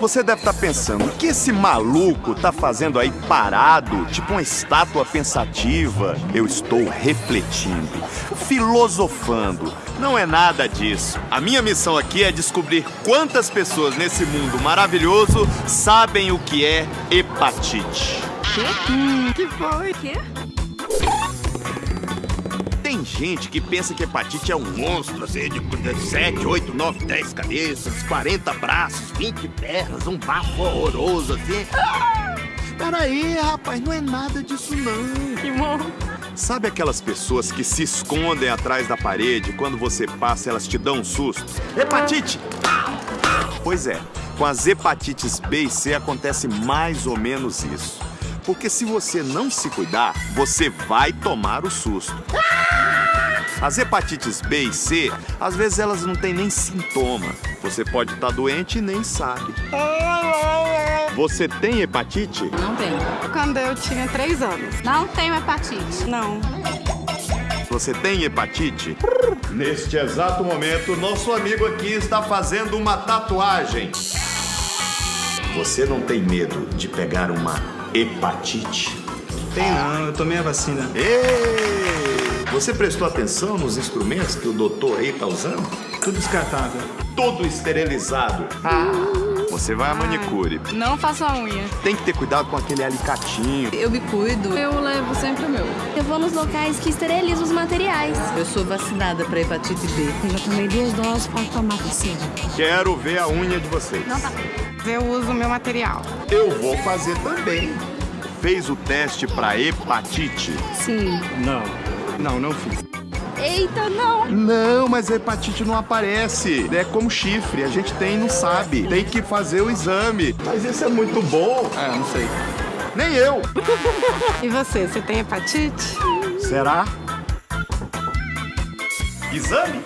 Você deve estar pensando, o que esse maluco tá fazendo aí parado, tipo uma estátua pensativa? Eu estou refletindo, filosofando. Não é nada disso. A minha missão aqui é descobrir quantas pessoas nesse mundo maravilhoso sabem o que é hepatite. Hum, que foi? Quê? Tem gente que pensa que hepatite é um monstro, assim, de 7, 8, 9, 10 cabeças, 40 braços, 20 pernas, um bafo horroroso, assim. Peraí, rapaz, não é nada disso não. Que bom. Sabe aquelas pessoas que se escondem atrás da parede quando você passa elas te dão um susto? Hepatite! Pois é, com as hepatites B e C acontece mais ou menos isso. Porque se você não se cuidar, você vai tomar o susto. As hepatites B e C, às vezes elas não têm nem sintoma. Você pode estar doente e nem sabe. Você tem hepatite? Não tenho. Quando eu tinha três anos. Não tenho hepatite. Não. Você tem hepatite? Neste exato momento, nosso amigo aqui está fazendo uma tatuagem. Você não tem medo de pegar uma hepatite? Tem não, eu tomei a vacina. Ei! Você prestou atenção nos instrumentos que o doutor aí tá usando? Tudo descartável. Todo esterilizado. Você vai à manicure. Não faço a unha. Tem que ter cuidado com aquele alicatinho. Eu me cuido. Eu levo sempre o meu. Eu vou nos locais que esterilizam os materiais. Eu sou vacinada para hepatite B. Eu já tomei duas doses para tomar vacina. Quero ver a unha de vocês. Eu uso o meu material. Eu vou fazer também. Fez o teste para hepatite? Sim. Não. Não, não fiz. Eita, não. Não, mas a hepatite não aparece. É como chifre, a gente tem e não sabe. Tem que fazer o exame. Mas isso é muito bom. Ah, não sei. Nem eu. E você, você tem hepatite? Será? Exame?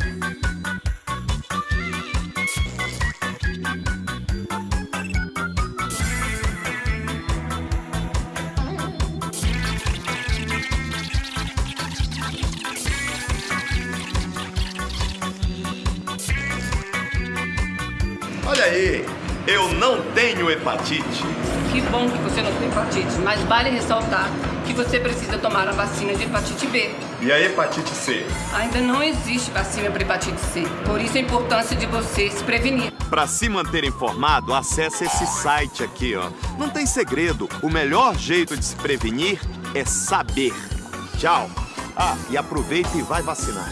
Olha aí, eu não tenho hepatite. Que bom que você não tem hepatite, mas vale ressaltar que você precisa tomar a vacina de hepatite B. E a hepatite C? Ainda não existe vacina para hepatite C, por isso a importância de você se prevenir. Para se manter informado, acesse esse site aqui, ó. Não tem segredo. O melhor jeito de se prevenir é saber. Tchau. Ah, e aproveita e vai vacinar.